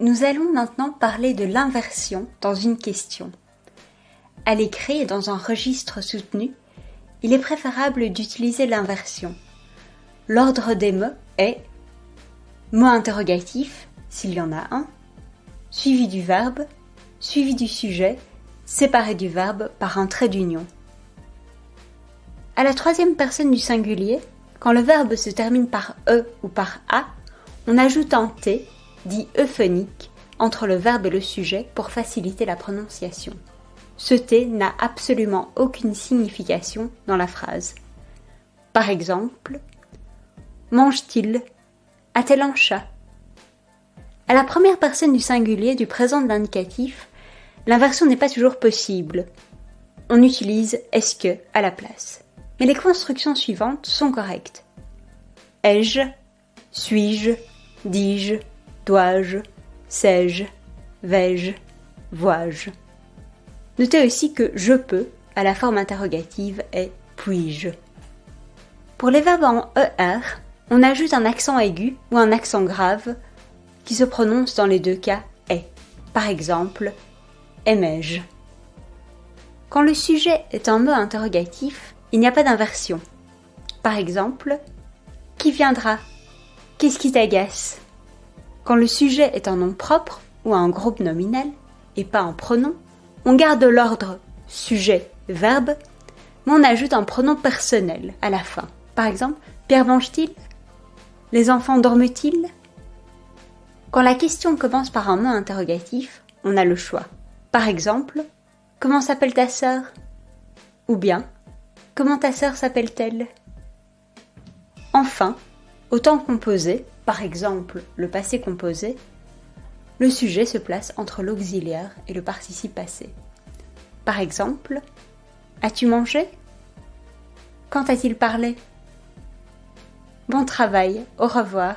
Nous allons maintenant parler de l'inversion dans une question. À l'écrit dans un registre soutenu, il est préférable d'utiliser l'inversion. L'ordre des mots est mot interrogatif, s'il y en a un, suivi du verbe, suivi du sujet, séparé du verbe par un trait d'union. À la troisième personne du singulier, quand le verbe se termine par e ou par a, on ajoute un t, dit euphonique, entre le verbe et le sujet pour faciliter la prononciation. Ce t n'a absolument aucune signification dans la phrase. Par exemple, mange-t-il? A-t-elle un chat? À la première personne du singulier du présent de l'indicatif, l'inversion n'est pas toujours possible. On utilise est-ce que à la place mais les constructions suivantes sont correctes. Ai-je? Suis-je? Dis-je? Dois-je Sais-je Vais-je Vois-je Notez aussi que je peux, à la forme interrogative, est puis-je. Pour les verbes en ER, on ajoute un accent aigu ou un accent grave qui se prononce dans les deux cas est. Par exemple, aimais-je Quand le sujet est un mot interrogatif, il n'y a pas d'inversion. Par exemple, qui viendra? Qu'est-ce qui t'agace? Quand le sujet est un nom propre ou un groupe nominal et pas un pronom, on garde l'ordre sujet-verbe, mais on ajoute un pronom personnel à la fin. Par exemple, Pierre mange-t-il Les enfants dorment-ils? Quand la question commence par un mot interrogatif, on a le choix. Par exemple, Comment s'appelle ta sœur? Ou bien Comment ta sœur s'appelle-t-elle? Enfin, au temps composé, par exemple le passé composé, le sujet se place entre l'auxiliaire et le participe passé. Par exemple, As-tu mangé? Quand a-t-il parlé? Bon travail, au revoir.